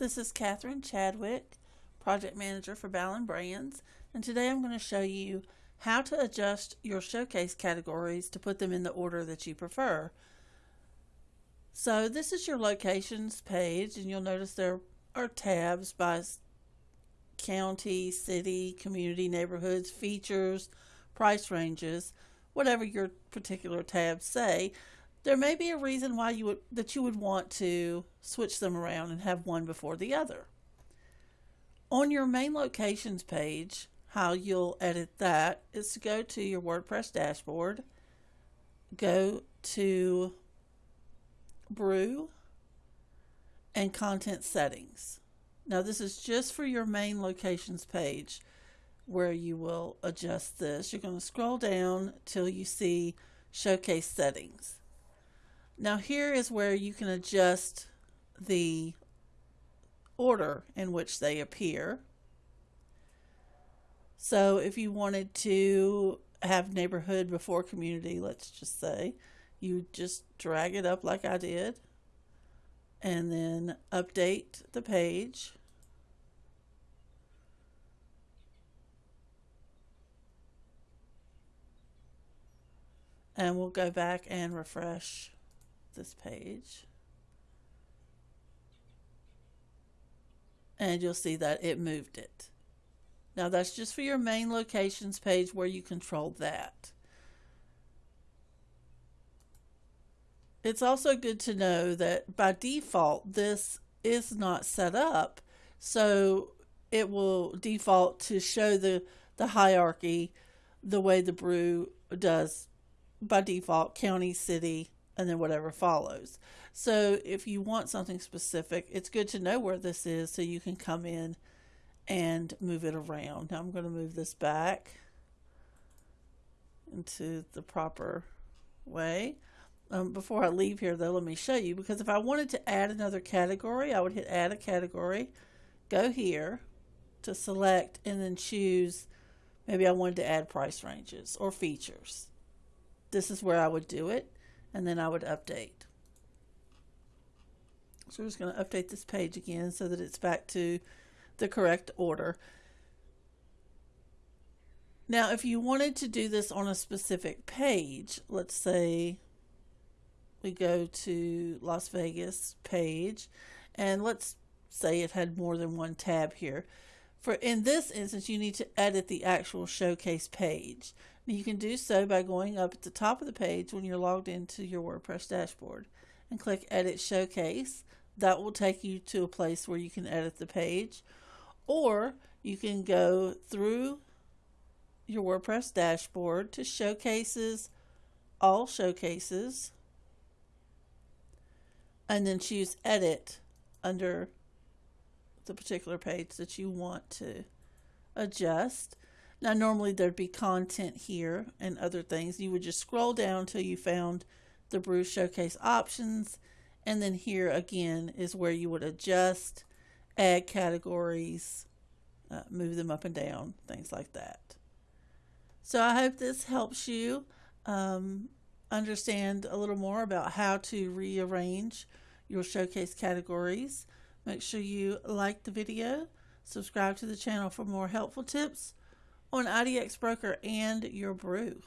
This is Catherine Chadwick, Project Manager for Ballon Brands, and today I'm going to show you how to adjust your showcase categories to put them in the order that you prefer. So this is your locations page, and you'll notice there are tabs by county, city, community, neighborhoods, features, price ranges, whatever your particular tabs say there may be a reason why you would that you would want to switch them around and have one before the other. On your main locations page, how you'll edit that is to go to your WordPress dashboard, go to Brew and content settings. Now this is just for your main locations page where you will adjust this. You're going to scroll down till you see showcase settings. Now here is where you can adjust the order in which they appear. So if you wanted to have neighborhood before community, let's just say, you just drag it up like I did and then update the page. And we'll go back and refresh this page. And you'll see that it moved it. Now that's just for your main locations page where you control that. It's also good to know that by default this is not set up so it will default to show the the hierarchy the way the brew does by default county city and then whatever follows. So if you want something specific, it's good to know where this is so you can come in and move it around. Now I'm going to move this back into the proper way. Um, before I leave here though, let me show you because if I wanted to add another category, I would hit add a category, go here to select and then choose maybe I wanted to add price ranges or features. This is where I would do it and then I would update. So we're just going to update this page again so that it's back to the correct order. Now, if you wanted to do this on a specific page, let's say we go to Las Vegas page, and let's say it had more than one tab here. For in this instance, you need to edit the actual showcase page. You can do so by going up at the top of the page when you're logged into your WordPress dashboard and click Edit Showcase. That will take you to a place where you can edit the page. Or you can go through your WordPress dashboard to Showcases, All Showcases, and then choose Edit under the particular page that you want to adjust. Now, normally there'd be content here and other things. You would just scroll down until you found the Brew Showcase options. And then here again is where you would adjust, add categories, uh, move them up and down, things like that. So I hope this helps you um, understand a little more about how to rearrange your showcase categories. Make sure you like the video, subscribe to the channel for more helpful tips on IDX Broker and your brew.